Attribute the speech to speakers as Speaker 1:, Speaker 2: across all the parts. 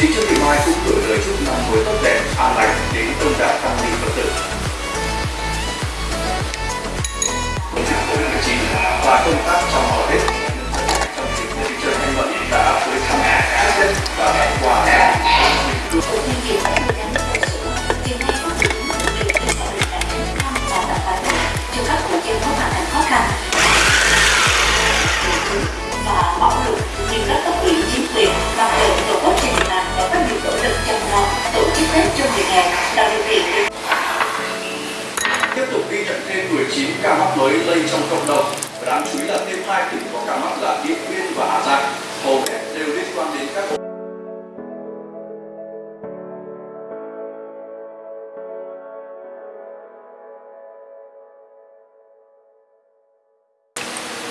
Speaker 1: Nam trong nước. Trương Thị Mai cũng gửi lời chúc năm mới tốt đẹp, an lành đến đông đảo tăng ni Phật tử. Covid-19 và công tác trong họ. 19 ca mắc mới lây trong cộng đồng. Và đáng chú ý là thêm hai tỉnh có ca mắc là Điện Biên và Hà Giang. Hầu hết đều liên quan đến các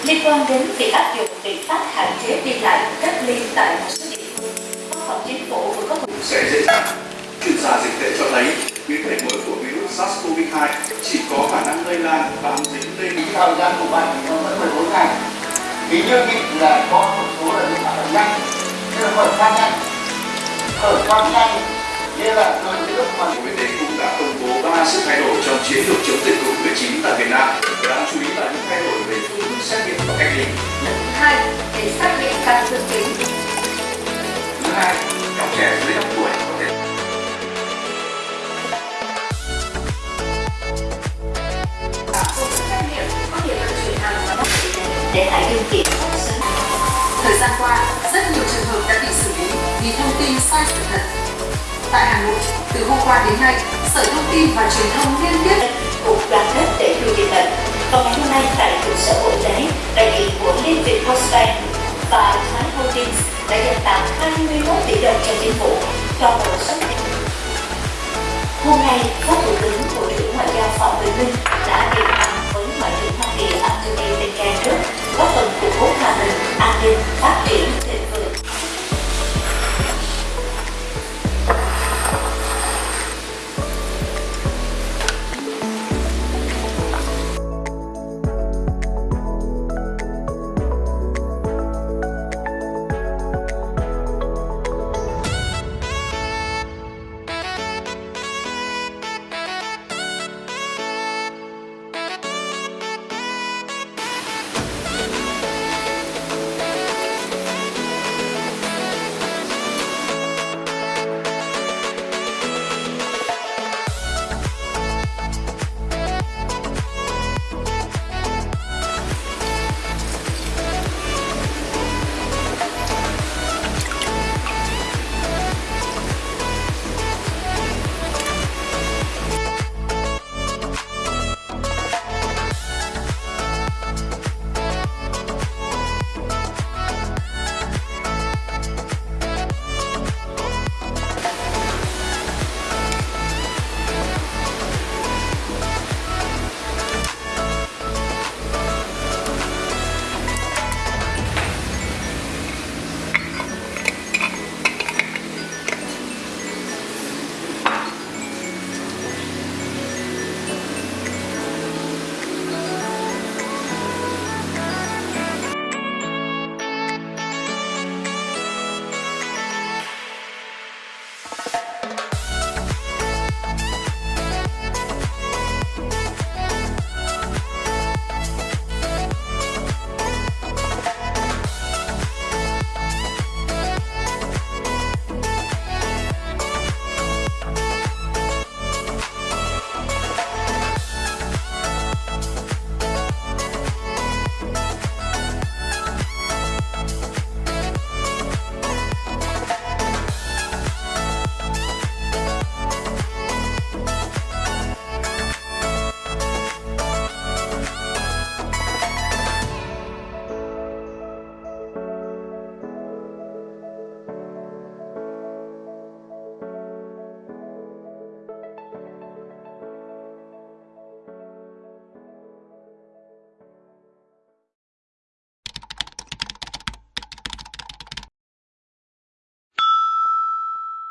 Speaker 2: liên quan đến việc áp dụng biện pháp hạn chế đi lại cách ly tại một số địa phương văn phòng chính phủ vừa có
Speaker 1: sẽ dễ dàng. Chuyên gia dịch tễ cho thấy biến thể mới của virus SARS-CoV-2 chỉ có khả năng lây lan bám dính lên
Speaker 3: thời gian của bệnh nó vẫn 14 ngày Vì như vậy là có một số là những phản nhanh, như là khởi phát nhanh khởi phát nhanh, như là rồi những lúc mà
Speaker 1: Bộ Y tế cũng đã công bố 3 sự thay đổi trong chiến lược chống dịch COVID-19 tại Việt Nam. Đáng chú ý là những thay đổi về
Speaker 2: để tại điều kiện
Speaker 4: Thời gian qua, rất nhiều trường hợp đã bị xử lý vì thông tin sai sự thật. Tại Hà Nội, từ hôm qua đến nay, Sở Thông tin và Truyền thông liên tiếp
Speaker 2: cục đoàn kết để lùi dịch bệnh vào ngày hôm nay tại trụ sở bộ y tế đại diện của liên việt postbank và thái holdings đã dành tặng 21 tỷ đồng cho chính phủ cho một số hôm nay phó thủ tướng bộ